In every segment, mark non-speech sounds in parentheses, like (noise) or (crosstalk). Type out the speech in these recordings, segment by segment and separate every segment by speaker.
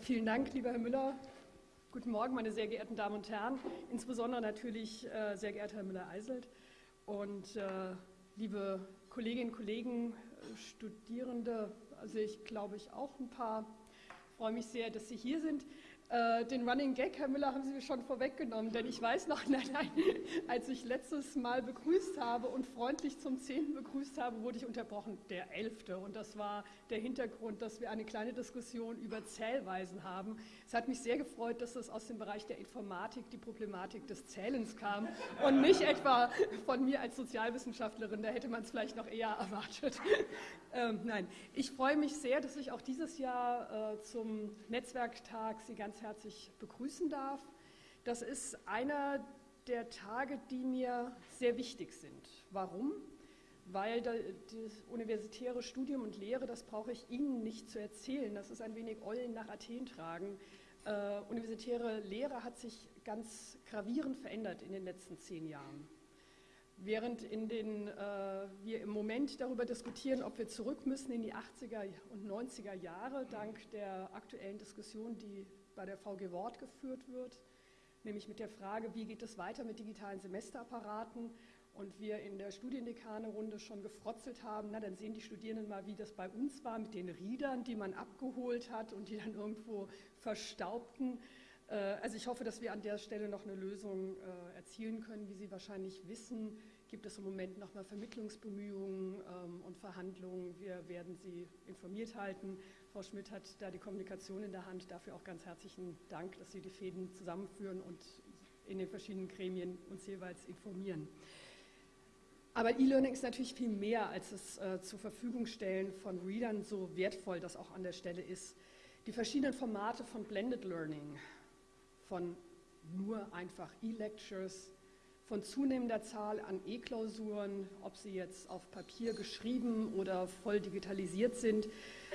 Speaker 1: Vielen Dank, lieber Herr Müller. Guten Morgen, meine sehr geehrten Damen und Herren, insbesondere natürlich äh, sehr geehrter Herr Müller-Eiselt und äh, liebe Kolleginnen und Kollegen, äh, Studierende, also ich glaube ich auch ein paar. Ich freue mich sehr, dass Sie hier sind. Äh, den Running Gag, Herr Müller, haben Sie mir schon vorweggenommen, denn ich weiß noch, (laughs) nein, nein, als ich letztes Mal begrüßt habe und freundlich zum Zehnten begrüßt habe, wurde ich unterbrochen, der Elfte. Und das war der Hintergrund, dass wir eine kleine Diskussion über Zählweisen haben. Es hat mich sehr gefreut, dass das aus dem Bereich der Informatik, die Problematik des Zählens kam und nicht (laughs) etwa von mir als Sozialwissenschaftlerin, da hätte man es vielleicht noch eher erwartet. (laughs) Ähm, nein, ich freue mich sehr, dass ich auch dieses Jahr äh, zum Netzwerktag Sie ganz herzlich begrüßen darf. Das ist einer der Tage, die mir sehr wichtig sind. Warum? Weil das universitäre Studium und Lehre, das brauche ich Ihnen nicht zu erzählen, das ist ein wenig Eulen nach Athen tragen. Äh, universitäre Lehre hat sich ganz gravierend verändert in den letzten zehn Jahren. Während in den, äh, wir im Moment darüber diskutieren, ob wir zurück müssen in die 80er und 90er Jahre, dank der aktuellen Diskussion, die bei der VG Wort geführt wird, nämlich mit der Frage, wie geht es weiter mit digitalen Semesterapparaten und wir in der Studiendekane-Runde schon gefrotzelt haben, na dann sehen die Studierenden mal, wie das bei uns war mit den Riedern, die man abgeholt hat und die dann irgendwo verstaubten. Äh, also ich hoffe, dass wir an der Stelle noch eine Lösung äh, erzielen können. Wie Sie wahrscheinlich wissen, gibt es im Moment nochmal Vermittlungsbemühungen ähm, und Verhandlungen. Wir werden Sie informiert halten. Frau Schmidt hat da die Kommunikation in der Hand. Dafür auch ganz herzlichen Dank, dass Sie die Fäden zusammenführen und in den verschiedenen Gremien uns jeweils informieren. Aber E-Learning ist natürlich viel mehr als das äh, zur Verfügung stellen von Readern, so wertvoll das auch an der Stelle ist. Die verschiedenen Formate von Blended Learning, von nur einfach E-Lectures, von zunehmender Zahl an E-Klausuren, ob sie jetzt auf Papier geschrieben oder voll digitalisiert sind.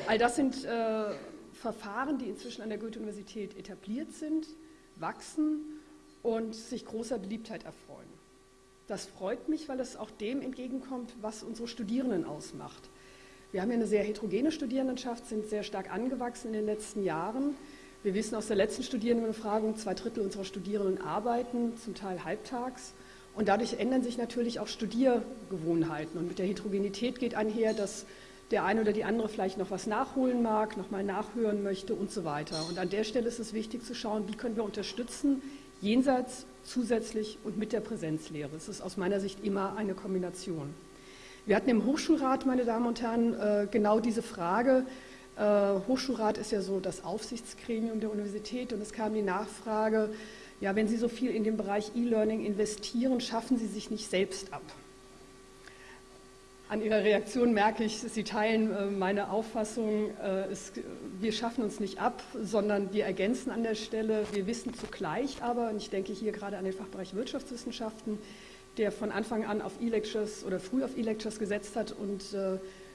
Speaker 1: All das sind äh, Verfahren, die inzwischen an der Goethe-Universität etabliert sind, wachsen und sich großer Beliebtheit erfreuen. Das freut mich, weil es auch dem entgegenkommt, was unsere Studierenden ausmacht. Wir haben ja eine sehr heterogene Studierendenschaft, sind sehr stark angewachsen in den letzten Jahren. Wir wissen aus der letzten Studierendenbefragung, zwei Drittel unserer Studierenden arbeiten, zum Teil halbtags. Und dadurch ändern sich natürlich auch Studiergewohnheiten. Und mit der Heterogenität geht einher, dass der eine oder die andere vielleicht noch was nachholen mag, nochmal nachhören möchte und so weiter. Und an der Stelle ist es wichtig zu schauen, wie können wir unterstützen, jenseits, zusätzlich und mit der Präsenzlehre. Es ist aus meiner Sicht immer eine Kombination. Wir hatten im Hochschulrat, meine Damen und Herren, äh, genau diese Frage, äh, Hochschulrat ist ja so das Aufsichtsgremium der Universität und es kam die Nachfrage, ja, wenn Sie so viel in den Bereich E-Learning investieren, schaffen Sie sich nicht selbst ab. An Ihrer Reaktion merke ich, Sie teilen äh, meine Auffassung, äh, wir schaffen uns nicht ab, sondern wir ergänzen an der Stelle. Wir wissen zugleich aber, und ich denke hier gerade an den Fachbereich Wirtschaftswissenschaften, der von Anfang an auf E-Lectures oder früh auf E-Lectures gesetzt hat und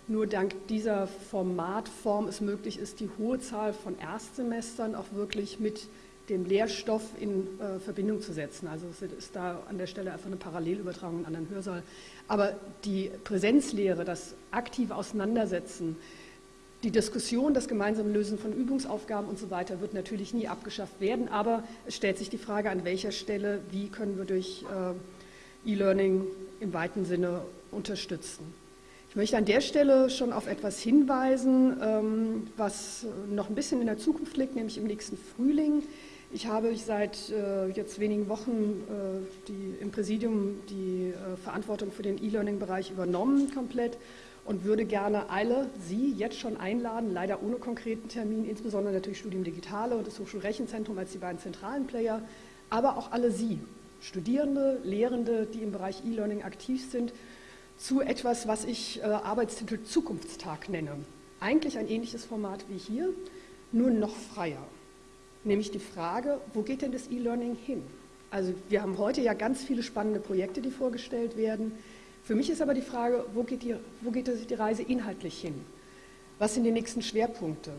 Speaker 1: nur dank dieser Formatform es möglich ist, die hohe Zahl von Erstsemestern auch wirklich mit dem Lehrstoff in äh, Verbindung zu setzen. Also es ist da an der Stelle einfach eine Parallelübertragung in einen anderen Hörsaal. Aber die Präsenzlehre, das aktive Auseinandersetzen, die Diskussion, das gemeinsame Lösen von Übungsaufgaben und so weiter wird natürlich nie abgeschafft werden, aber es stellt sich die Frage, an welcher Stelle, wie können wir durch äh, E-Learning im weiten Sinne unterstützen. Ich möchte an der Stelle schon auf etwas hinweisen, ähm, was noch ein bisschen in der Zukunft liegt, nämlich im nächsten Frühling. Ich habe seit äh, jetzt wenigen Wochen äh, die, im Präsidium die äh, Verantwortung für den E-Learning-Bereich übernommen komplett und würde gerne alle Sie jetzt schon einladen, leider ohne konkreten Termin, insbesondere natürlich Studium Digitale und das Hochschulrechenzentrum als die beiden zentralen Player, aber auch alle Sie, Studierende, Lehrende, die im Bereich E-Learning aktiv sind, zu etwas, was ich äh, Arbeitstitel Zukunftstag nenne. Eigentlich ein ähnliches Format wie hier, nur noch freier. Nämlich die Frage, wo geht denn das E-Learning hin? Also wir haben heute ja ganz viele spannende Projekte, die vorgestellt werden. Für mich ist aber die Frage, wo geht die, wo geht die Reise inhaltlich hin? Was sind die nächsten Schwerpunkte?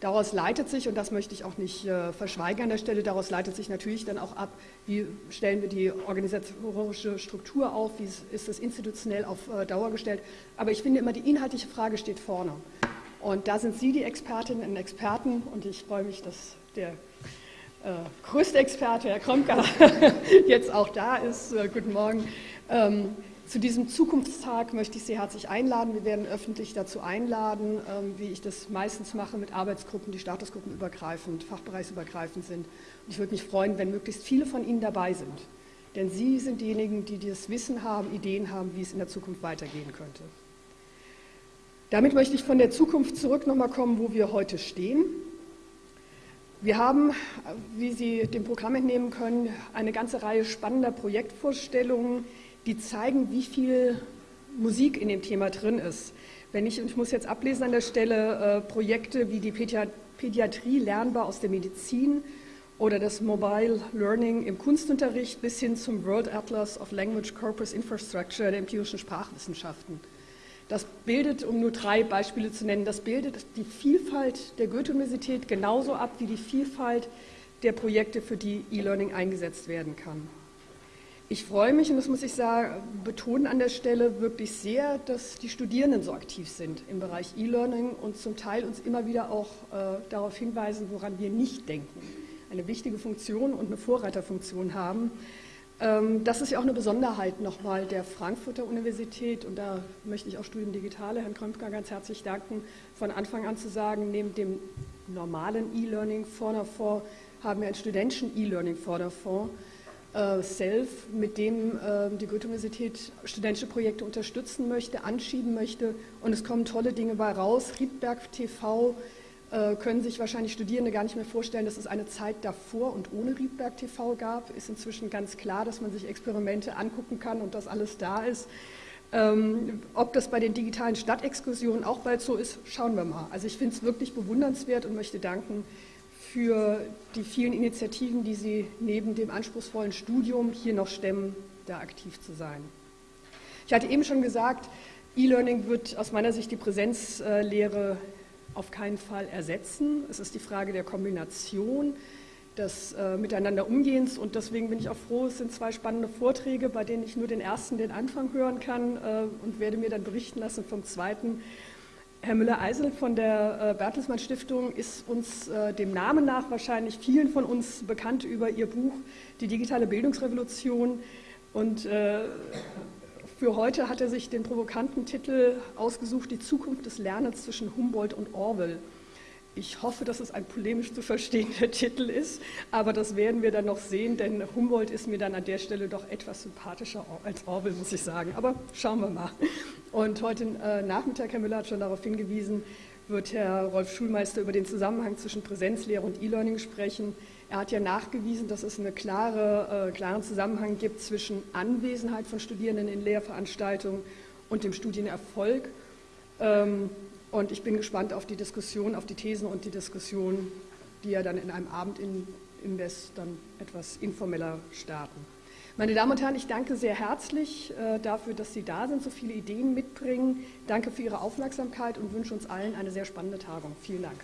Speaker 1: Daraus leitet sich, und das möchte ich auch nicht äh, verschweigen an der Stelle, daraus leitet sich natürlich dann auch ab, wie stellen wir die organisatorische Struktur auf, wie ist das institutionell auf äh, Dauer gestellt. Aber ich finde immer, die inhaltliche Frage steht vorne. Und da sind Sie die Expertinnen und Experten und ich freue mich, dass der äh, größte Experte, Herr Kromka, (laughs) jetzt auch da ist. Äh, guten Morgen. Ähm, zu diesem Zukunftstag möchte ich Sie herzlich einladen. Wir werden öffentlich dazu einladen, ähm, wie ich das meistens mache mit Arbeitsgruppen, die statusgruppenübergreifend, fachbereichsübergreifend sind. Und ich würde mich freuen, wenn möglichst viele von Ihnen dabei sind. Denn Sie sind diejenigen, die das Wissen haben, Ideen haben, wie es in der Zukunft weitergehen könnte. Damit möchte ich von der Zukunft zurück nochmal kommen, wo wir heute stehen. Wir haben, wie Sie dem Programm entnehmen können, eine ganze Reihe spannender Projektvorstellungen, die zeigen, wie viel Musik in dem Thema drin ist. Wenn ich, ich muss jetzt ablesen an der Stelle, äh, Projekte wie die Pädiatrie lernbar aus der Medizin oder das Mobile Learning im Kunstunterricht bis hin zum World Atlas of Language Corpus Infrastructure der empirischen Sprachwissenschaften. Das bildet, um nur drei Beispiele zu nennen, das bildet die Vielfalt der Goethe-Universität genauso ab wie die Vielfalt der Projekte, für die E-Learning eingesetzt werden kann. Ich freue mich, und das muss ich sagen, betonen an der Stelle wirklich sehr, dass die Studierenden so aktiv sind im Bereich E-Learning und zum Teil uns immer wieder auch äh, darauf hinweisen, woran wir nicht denken. Eine wichtige Funktion und eine Vorreiterfunktion haben. Ähm, das ist ja auch eine Besonderheit nochmal der Frankfurter Universität und da möchte ich auch Studium Digitale Herrn Krömpker ganz herzlich danken, von Anfang an zu sagen, neben dem normalen E-Learning-Förderfonds haben wir einen studentischen E-Learning-Förderfonds, äh, SELF, mit dem äh, die Goethe-Universität studentische Projekte unterstützen möchte, anschieben möchte und es kommen tolle Dinge bei raus. Riedberg TV äh, können sich wahrscheinlich Studierende gar nicht mehr vorstellen, dass es eine Zeit davor und ohne Riedberg TV gab. Ist inzwischen ganz klar, dass man sich Experimente angucken kann und dass alles da ist. Ähm, ob das bei den digitalen Stadtexkursionen auch bald so ist, schauen wir mal. Also ich finde es wirklich bewundernswert und möchte danken für die vielen Initiativen, die Sie neben dem anspruchsvollen Studium hier noch stemmen, da aktiv zu sein. Ich hatte eben schon gesagt, E-Learning wird aus meiner Sicht die Präsenzlehre auf keinen Fall ersetzen. Es ist die Frage der Kombination, des äh, Miteinanderumgehens und deswegen bin ich auch froh, es sind zwei spannende Vorträge, bei denen ich nur den ersten, den Anfang hören kann äh, und werde mir dann berichten lassen vom zweiten. Herr Müller-Eisel von der äh, Bertelsmann Stiftung ist uns äh, dem Namen nach wahrscheinlich vielen von uns bekannt über ihr Buch Die digitale Bildungsrevolution und äh, für heute hat er sich den provokanten Titel ausgesucht, die Zukunft des Lernens zwischen Humboldt und Orwell. Ich hoffe, dass es ein polemisch zu verstehender (laughs) Titel ist, aber das werden wir dann noch sehen, denn Humboldt ist mir dann an der Stelle doch etwas sympathischer als Orwell, muss ich sagen. Aber schauen wir mal. Und heute äh, Nachmittag, Herr Müller hat schon darauf hingewiesen, wird Herr Rolf Schulmeister über den Zusammenhang zwischen Präsenzlehre und E-Learning sprechen. Er hat ja nachgewiesen, dass es einen klare, äh, klaren Zusammenhang gibt zwischen Anwesenheit von Studierenden in Lehrveranstaltungen und dem Studienerfolg. Ähm, und ich bin gespannt auf die Diskussion, auf die Thesen und die Diskussion, die ja dann in einem Abend in Invest dann etwas informeller starten. Meine Damen und Herren, ich danke sehr herzlich äh, dafür, dass Sie da sind, so viele Ideen mitbringen. Danke für Ihre Aufmerksamkeit und wünsche uns allen eine sehr spannende Tagung. Vielen Dank.